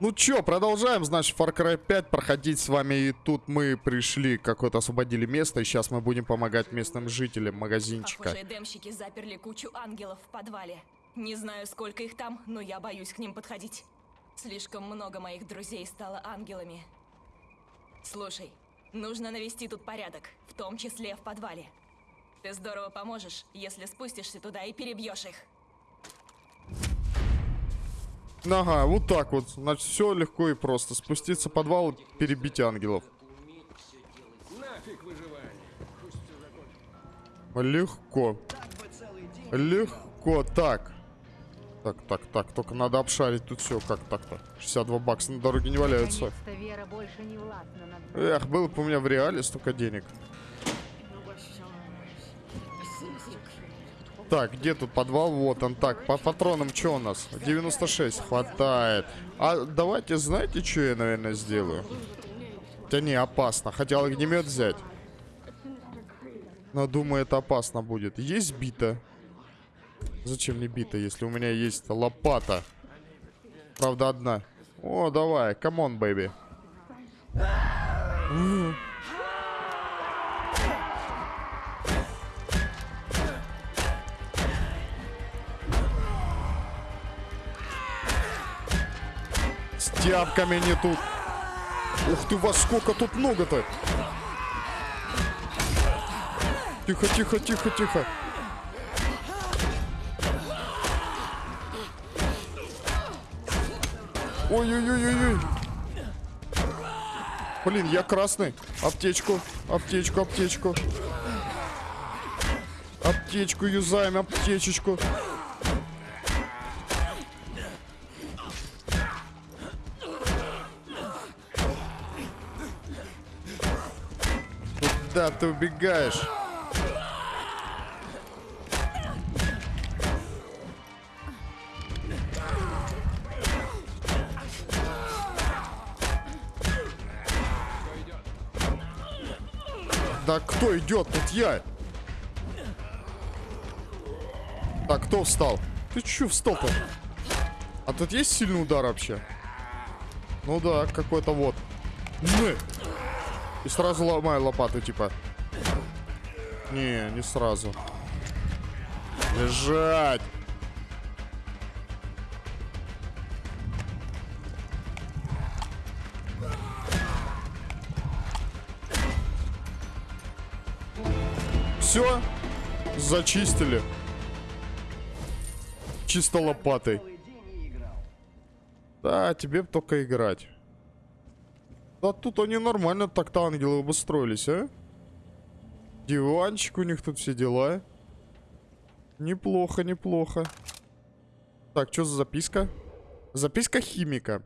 Ну чё, продолжаем, значит, Far Cry 5 проходить с вами. И тут мы пришли, какое-то освободили место. И сейчас мы будем помогать местным жителям магазинчика. Похоже, демщики заперли кучу ангелов в подвале. Не знаю, сколько их там, но я боюсь к ним подходить. Слишком много моих друзей стало ангелами. Слушай, нужно навести тут порядок, в том числе в подвале. Ты здорово поможешь, если спустишься туда и перебьешь их. Ага, вот так вот. Значит, все легко и просто. Спуститься в подвал, перебить ангелов. Легко. Легко. Так. Так, так, так. Только надо обшарить тут все. Как так-то? 62 бакса на дороге не валяются. Эх, было бы у меня в реале столько денег. Так, где тут подвал? Вот он. Так, по патронам что у нас? 96 хватает. А давайте, знаете, что я, наверное, сделаю? Хотя не, опасно. Хотел огнемет взять. Но думаю, это опасно будет. Есть бита? Зачем мне бита, если у меня есть лопата? Правда, одна. О, давай, come on, baby. Тяпками не тут. Ух ты, вас сколько тут много-то. Тихо, тихо, тихо, тихо. Ой-ой-ой-ой-ой. Блин, я красный. Аптечку, аптечку, аптечку. Аптечку юзаем, аптечечку. Ты убегаешь? Да кто идет? Тут я. Так, кто встал? Ты чё встал-то? А тут есть сильный удар вообще? Ну да, какой-то вот. Мы. И сразу ломаю лопату, типа. Не, не сразу. Лежать. Все, зачистили. Чисто лопатой. Да, тебе только играть. Да тут они нормально так-то ангелы обустроились, а? Диванчик у них тут все дела. Неплохо, неплохо. Так, что за записка? Записка химика.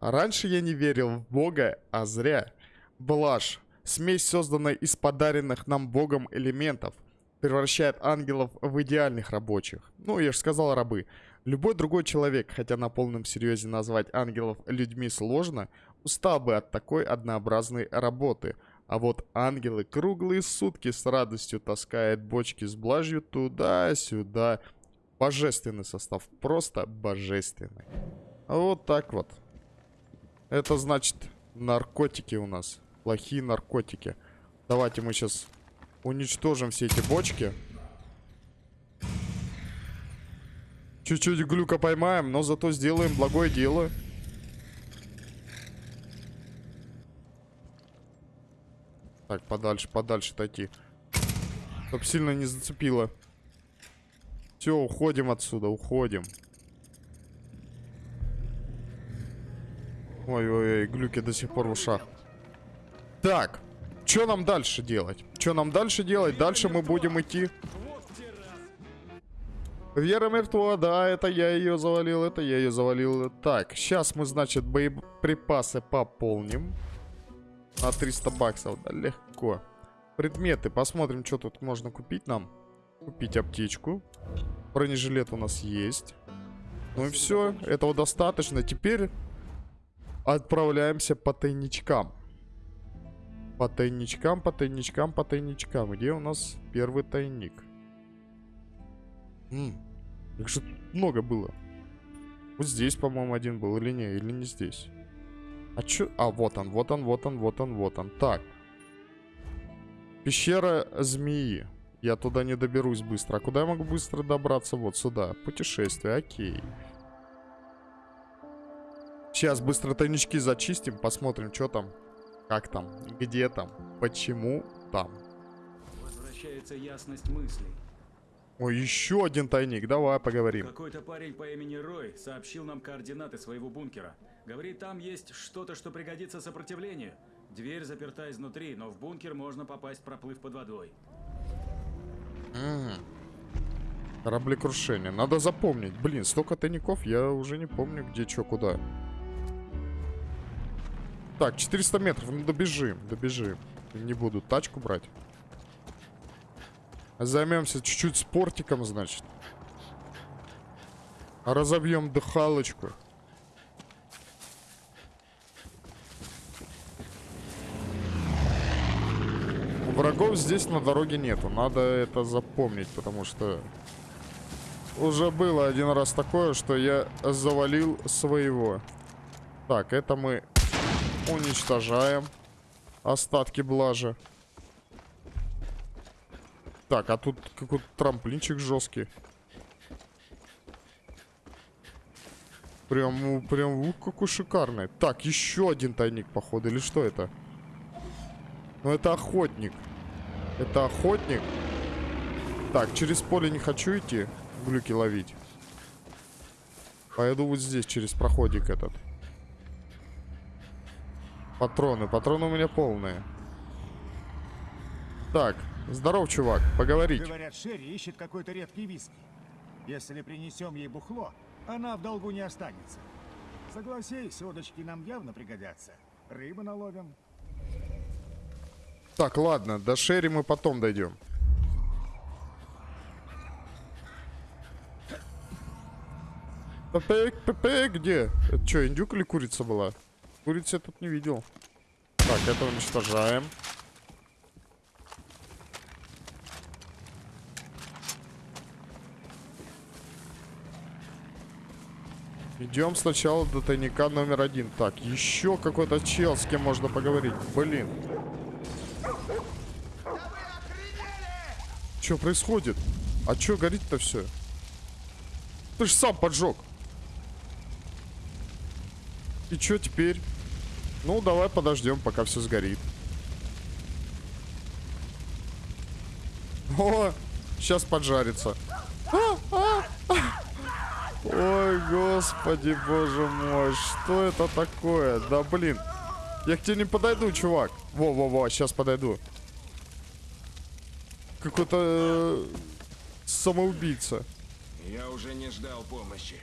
Раньше я не верил в Бога, а зря. Блажь. Смесь, созданная из подаренных нам Богом элементов, превращает ангелов в идеальных рабочих. Ну, я же сказал рабы. Любой другой человек, хотя на полном серьезе назвать ангелов людьми сложно, устал бы от такой однообразной работы. А вот ангелы круглые сутки с радостью таскают бочки с блажью туда-сюда. Божественный состав, просто божественный. Вот так вот. Это значит наркотики у нас. Плохие наркотики. Давайте мы сейчас уничтожим все эти бочки. Чуть-чуть глюка поймаем, но зато сделаем благое дело. Так, подальше, подальше отойти. Чтоб сильно не зацепило. Все, уходим отсюда, уходим. Ой-ой-ой, глюки до сих пор в ушах. Так, что нам дальше делать? Что нам дальше делать? Дальше мы будем идти... Вера мертва, да, это я ее завалил, это я ее завалил. Так, сейчас мы, значит, боеприпасы пополним. На 300 баксов, да, легко. Предметы, посмотрим, что тут можно купить нам. Купить аптечку. Бронежилет у нас есть. Ну и все, этого достаточно. Теперь отправляемся по тайничкам. По тайничкам, по тайничкам, по тайничкам. Где у нас первый тайник? Их же много было. Вот здесь, по-моему, один был, или не, или не здесь. А чё? А, вот он, вот он, вот он, вот он, вот он. Так. Пещера змеи. Я туда не доберусь быстро. А куда я могу быстро добраться? Вот сюда. Путешествие, окей. Сейчас быстро тайнички зачистим, посмотрим, что там, как там, где там, почему там. Возвращается ясность мыслей. Ой, еще один тайник, давай поговорим. Какой-то парень по имени Рой сообщил нам координаты своего бункера. Говорит, там есть что-то, что пригодится сопротивлению. Дверь заперта изнутри, но в бункер можно попасть, проплыв под водой. Мгм. Кораблекрушение. Надо запомнить. Блин, столько тайников, я уже не помню, где что, куда. Так, 400 метров, ну добежим, добежим. Не буду тачку брать. Займемся чуть-чуть спортиком, значит. Разобьем дыхалочку. Врагов здесь на дороге нету. Надо это запомнить, потому что уже было один раз такое, что я завалил своего. Так, это мы уничтожаем. Остатки блажи. Так, а тут какой-то трамплинчик жесткий. Прям, прям, ух, какой шикарный. Так, еще один тайник, походу, или что это? Ну, это охотник. Это охотник. Так, через поле не хочу идти, глюки ловить. Пойду вот здесь, через проходик этот. Патроны. Патроны у меня полные. Так, здоров, чувак. Поговорить. Говорят, Шерри ищет какой-то редкий виски. Если принесем ей бухло, она в долгу не останется. Согласись, удочки нам явно пригодятся. Рыбы наловим. Так, ладно, до Шерри мы потом дойдем. Пепе, Пепе, где? Это что, индюк или курица была? Курицы я тут не видел. Так, это уничтожаем. Идем сначала до тайника номер один. Так, еще какой-то чел, с кем можно поговорить. Блин. Что происходит? А что горит-то все? Ты же сам поджег. И что теперь? Ну, давай подождем, пока все сгорит. О, сейчас поджарится. Ой, господи, боже мой, что это такое? Да блин. Я к тебе не подойду, чувак. Во-во-во, сейчас подойду. Какой-то э, самоубийца. Я уже не ждал помощи.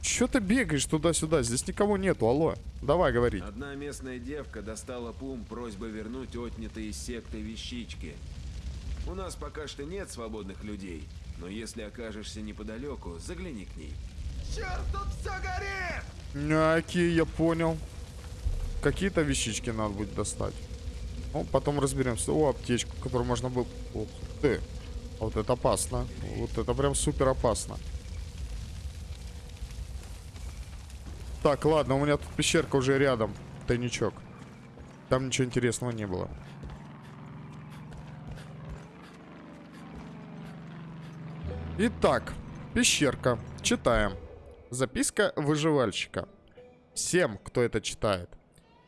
Че ты бегаешь туда-сюда? Здесь никого нету, алло. Давай говорить. Одна местная девка достала Пум просьбой вернуть отнятые из секты вещички. У нас пока что нет свободных людей, но если окажешься неподалеку, загляни к ней. Черт, тут все горит! Окей, я понял. Какие-то вещички надо будет достать. Ну, потом разберемся. О, аптечку, которую можно было... Ух ты. Вот это опасно. Вот это прям супер опасно. Так, ладно, у меня тут пещерка уже рядом. Тайничок. Там ничего интересного не было. Итак, пещерка. Читаем. Записка выживальщика. Всем, кто это читает.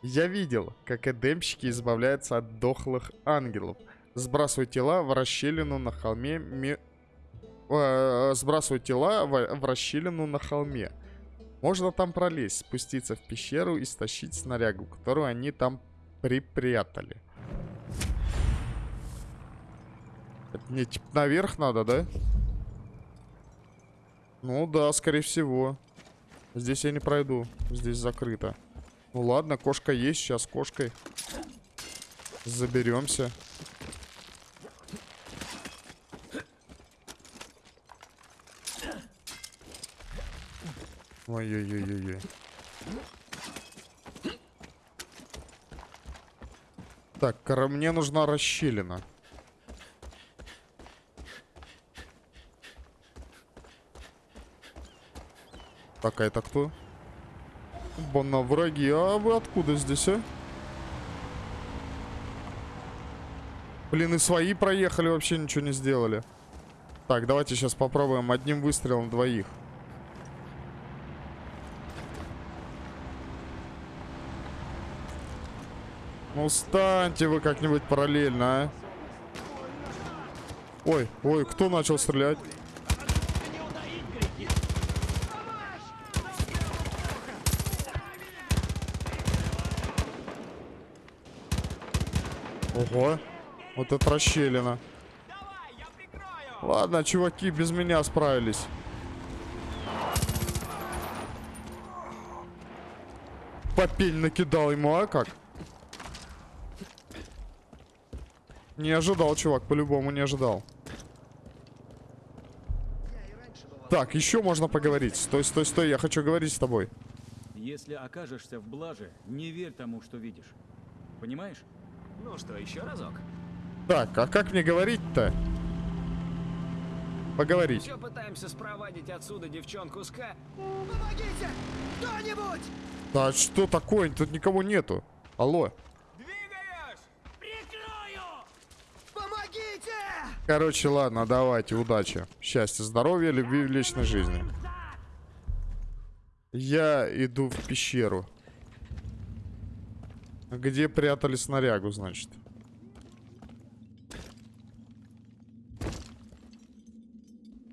Я видел, как эдемщики избавляются от дохлых ангелов. Сбрасывают тела в расщелину на холме... Ми... э, сбрасывают тела в, в расщелину на холме. Можно там пролезть, спуститься в пещеру и стащить снарягу, которую они там припрятали. Это мне типа наверх надо, да? Ну да, скорее всего. Здесь я не пройду. Здесь закрыто. Ну ладно, кошка есть. Сейчас кошкой заберемся. Ой-ой-ой-ой-ой. Так, кора- мне нужна расщелина. Так, а это кто? Бана враги. А вы откуда здесь, а? Блин, и свои проехали, вообще ничего не сделали. Так, давайте сейчас попробуем одним выстрелом двоих. Ну, станьте вы как-нибудь параллельно, а. Ой, ой, кто начал стрелять? Ого, вот это расщелина. Ладно, чуваки без меня справились. Попель накидал ему, а как? Не ожидал, чувак, по-любому не ожидал. Так, еще можно поговорить. Стой, стой, стой, я хочу говорить с тобой. Если окажешься в блаже, не верь тому, что видишь. Понимаешь? Ну что, еще разок? Так, а как мне говорить-то? Поговорить. Все пытаемся спровадить отсюда девчонку с К. Помогите! Кто-нибудь! Да что такое? Тут никого нету. Алло. Двигаюсь! Прикрою! Помогите! Короче, ладно, давайте, удачи. Счастья, здоровья, любви в личной жизни. Я иду в пещеру. Где прятали снарягу, значит?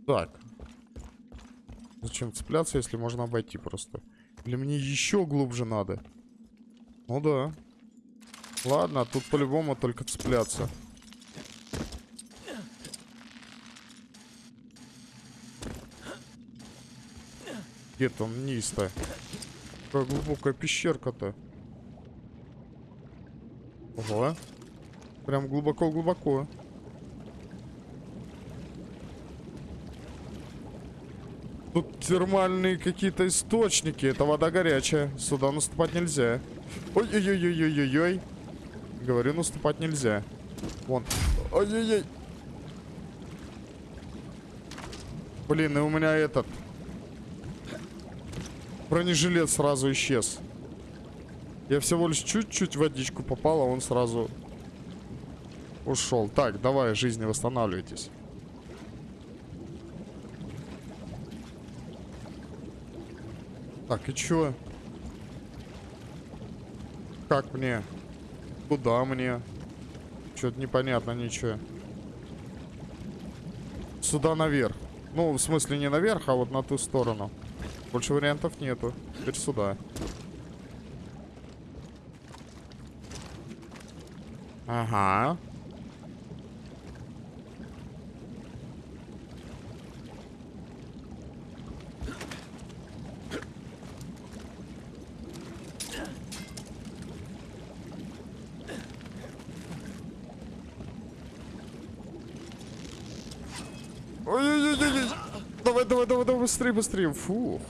Так. Зачем цепляться, если можно обойти просто? Или мне еще глубже надо? Ну да. Ладно, тут по-любому только цепляться. Где там низ-то? Какая глубокая пещерка-то. Ого. Прям глубоко-глубоко. Тут термальные какие-то источники. Это вода горячая. Сюда наступать нельзя. Ой-ой-ой-ой-ой-ой. Говорю, наступать нельзя. Вон. Ой-ой-ой. Блин, и у меня этот... Бронежилет сразу исчез. Я всего лишь чуть-чуть водичку попал, а он сразу ушел. Так, давай, жизни восстанавливайтесь. Так, и чё? Как мне? Куда мне? Что-то непонятно ничего. Сюда наверх. Ну, в смысле не наверх, а вот на ту сторону. Больше вариантов нету. Теперь сюда. Ага. Ой-ой-ой-ой. Давай, давай, давай, давай, быстрее, быстрее. Фух.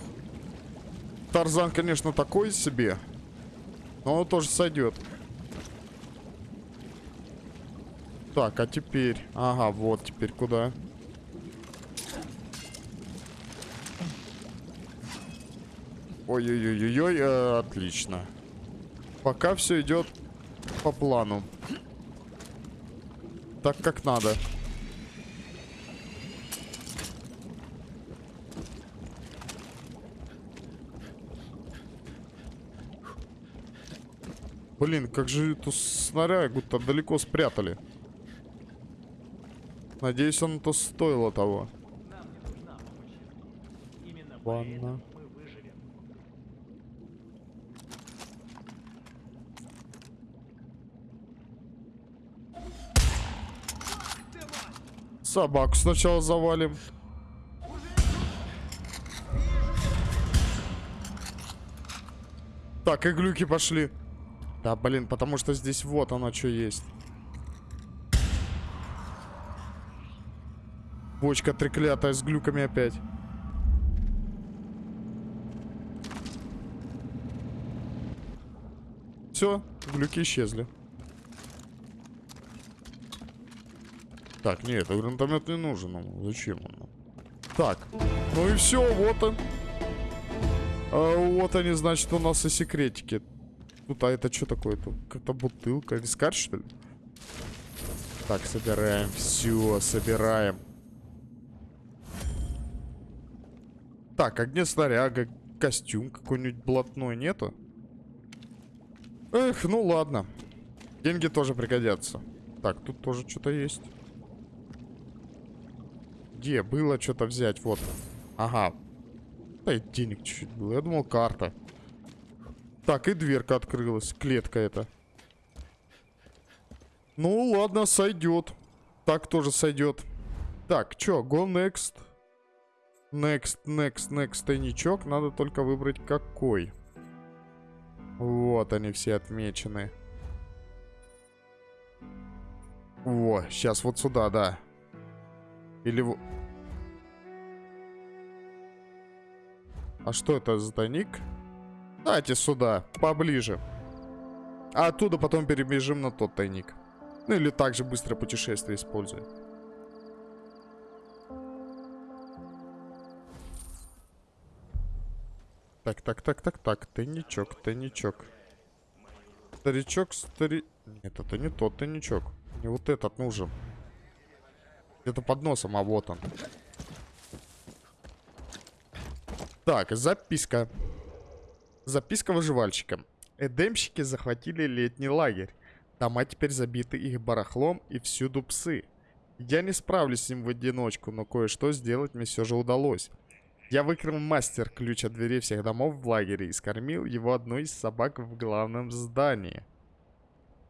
Тарзан, конечно, такой себе. Но он тоже сойдет. Так, а теперь... Ага, вот теперь куда? Ой-ой-ой-ой, э, отлично. Пока все идет по плану. Так, как надо. Блин, как же эту снарягу-то далеко спрятали. Надеюсь, он то стоило того. Ладно. Собаку сначала завалим. Так, и глюки пошли. Да, блин, потому что здесь вот оно что есть. Бочка треклятая с глюками опять. Все, глюки исчезли. Так, нет, гранатомет не нужен. Ну, зачем он? Так, ну и все, вот он. А, вот они, значит, у нас и секретики. Тут, а это что такое? Тут какая-то бутылка. Вискарь, что ли? Так, собираем. Все, собираем. Так, огнеснаряга, костюм какой-нибудь блатной нету? Эх, ну ладно. Деньги тоже пригодятся. Так, тут тоже что-то есть. Где было что-то взять? Вот. Ага. Да денег чуть-чуть было. Я думал, карта. Так, и дверка открылась. Клетка эта. Ну, ладно, сойдет. Так тоже сойдет. Так, чё, go next. Next, next, next тайничок. Надо только выбрать какой. Вот они все отмечены. Во, сейчас вот сюда, да. Или... А что это за тайник? Давайте сюда, поближе. А оттуда потом перебежим на тот тайник. Ну или также быстрое путешествие используем. Так, так, так, так, так. Тайничок, тайничок. Старичок, стари... Нет, это не тот тайничок. Не вот этот нужен. Где-то под носом, а вот он. Так, записка. Записка выживальщика. Эдемщики захватили летний лагерь. Дома теперь забиты их барахлом и всюду псы. Я не справлюсь с ним в одиночку, но кое-что сделать мне все же удалось. Я выкрал мастер ключ от дверей всех домов в лагере и скормил его одной из собак в главном здании.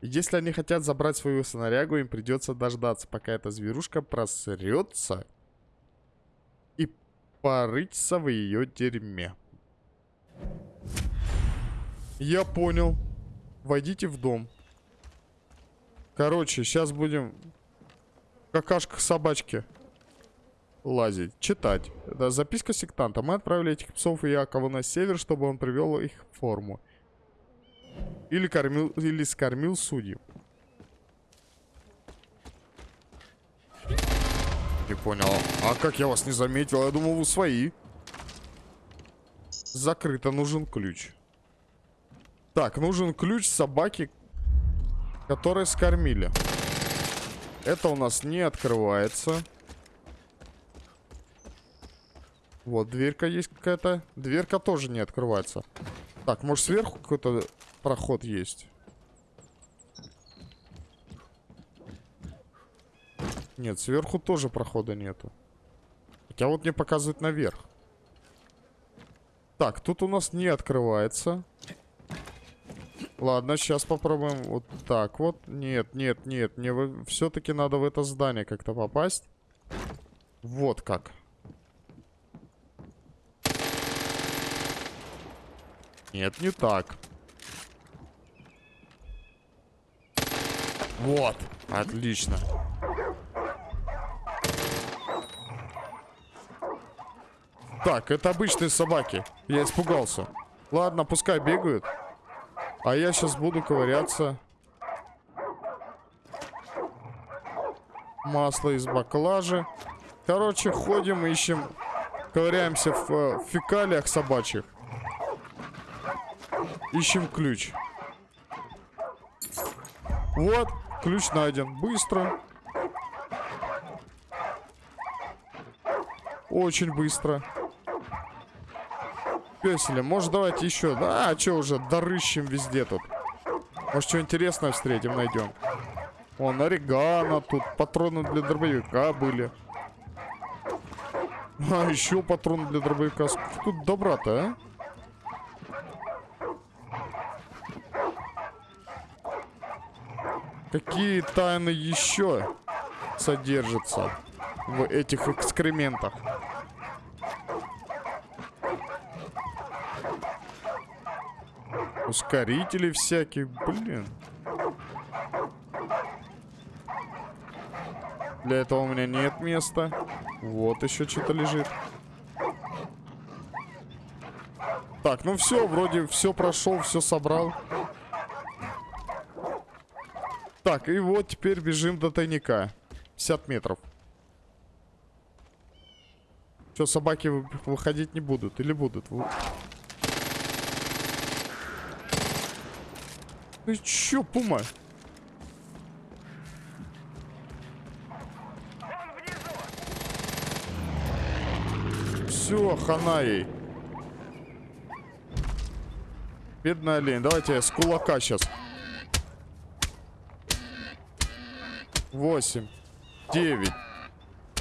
Если они хотят забрать свою снарягу, им придется дождаться, пока эта зверушка просрется и порыться в ее дерьме. Я понял. Войдите в дом. Короче, сейчас будем в какашках собачки лазить. Читать. Да, записка сектанта. Мы отправили этих псов и Якова на север, чтобы он привел их в форму. Или кормил, или скормил судью. Не понял. А как я вас не заметил? Я думал, вы свои. Закрыто. Нужен ключ. Так, нужен ключ собаки, которые скормили. Это у нас не открывается. Вот, дверька есть какая-то. Дверка тоже не открывается. Так, может сверху какой-то проход есть? Нет, сверху тоже прохода нету. Хотя вот мне показывает наверх. Так, тут у нас не открывается. Ладно, сейчас попробуем вот так вот. Нет, нет, нет. Мне все-таки надо в это здание как-то попасть. Вот как. Нет, не так. Вот. Отлично. Так, это обычные собаки. Я испугался. Ладно, пускай бегают. А я сейчас буду ковыряться. Масло из баклажи. Короче, ходим, ищем. Ковыряемся в, э, в фекалиях собачьих. Ищем ключ. Вот, ключ найден. Быстро. Очень быстро. Песели, может давайте еще. А что уже, дорыщем везде тут. Может что интересное встретим, найдем. Вон, орегано тут, патроны для дробовика были. А, еще патроны для дробовика. Сколько тут добра-то, а? Какие тайны еще содержатся в этих экскрементах? Ускорители всякие, блин. Для этого у меня нет места. Вот еще что-то лежит. Так, ну все, вроде все прошел, все собрал. Так, и вот теперь бежим до тайника. 50 метров. Все, собаки выходить не будут. Или будут? Ты чё, пума? Все, хана ей. Бедный олень. Давайте с кулака сейчас. Восемь. Девять.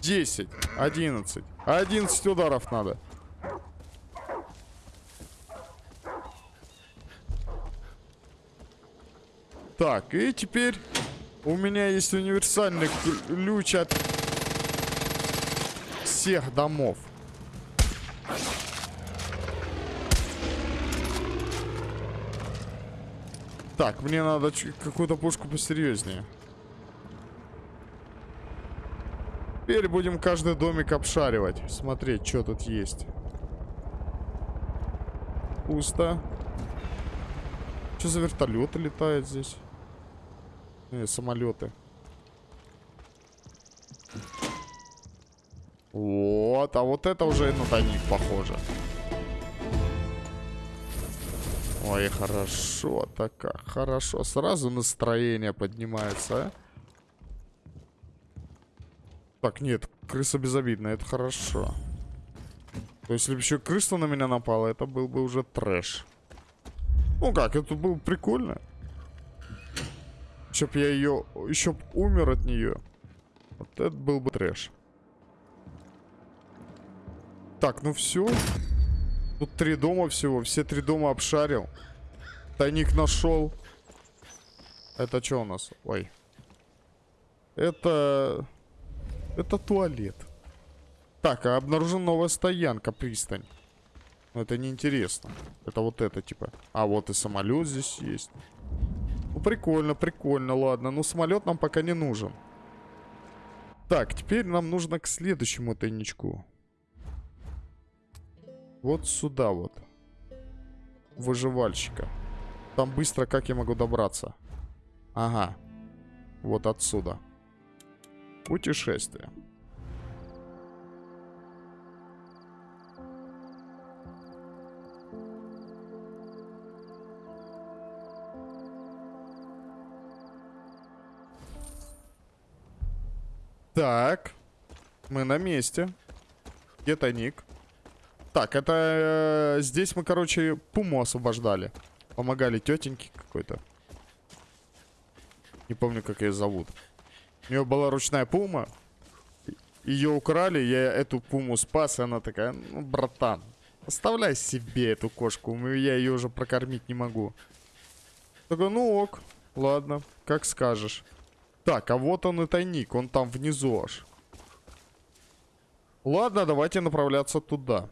Десять. Одиннадцать. Одиннадцать ударов надо. Так, и теперь у меня есть универсальный ключ от всех домов. Так, мне надо какую-то пушку посерьезнее. Теперь будем каждый домик обшаривать. Смотреть, что тут есть. Пусто. Что за вертолеты летают здесь? Не, самолеты. Вот, а вот это уже на тайник похоже. Ой, хорошо, так как хорошо. Сразу настроение поднимается, а? Так, нет, крыса безобидная, это хорошо. То есть, если бы еще крыса на меня напала, это был бы уже трэш. Ну как, это было прикольно. Чтоб я ее... Еще б умер от нее. Вот это был бы трэш. Так, ну все. Тут три дома всего. Все три дома обшарил. Тайник нашел. Это что у нас? Ой. Это... Это туалет. Так, а обнаружена новая стоянка, пристань. Но это неинтересно. Это вот это, типа. А, вот и самолет здесь есть. Ну, прикольно, прикольно, ладно. Но самолет нам пока не нужен. Так, теперь нам нужно к следующему тайничку. Вот сюда вот. Выживальщика. Там быстро как я могу добраться? Ага. Вот отсюда. Путешествие. Так. Мы на месте. Где тайник? Так, это... э, здесь мы, короче, пуму освобождали. Помогали тетеньке какой-то. Не помню, как ее зовут. У нее была ручная пума. Ее украли, я эту пуму спас, и она такая, ну, братан, оставляй себе эту кошку, я ее уже прокормить не могу. Такой, ну ок, ладно, как скажешь. Так, а вот он и тайник, он там внизу аж. Ладно, давайте направляться туда.